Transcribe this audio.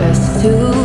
best to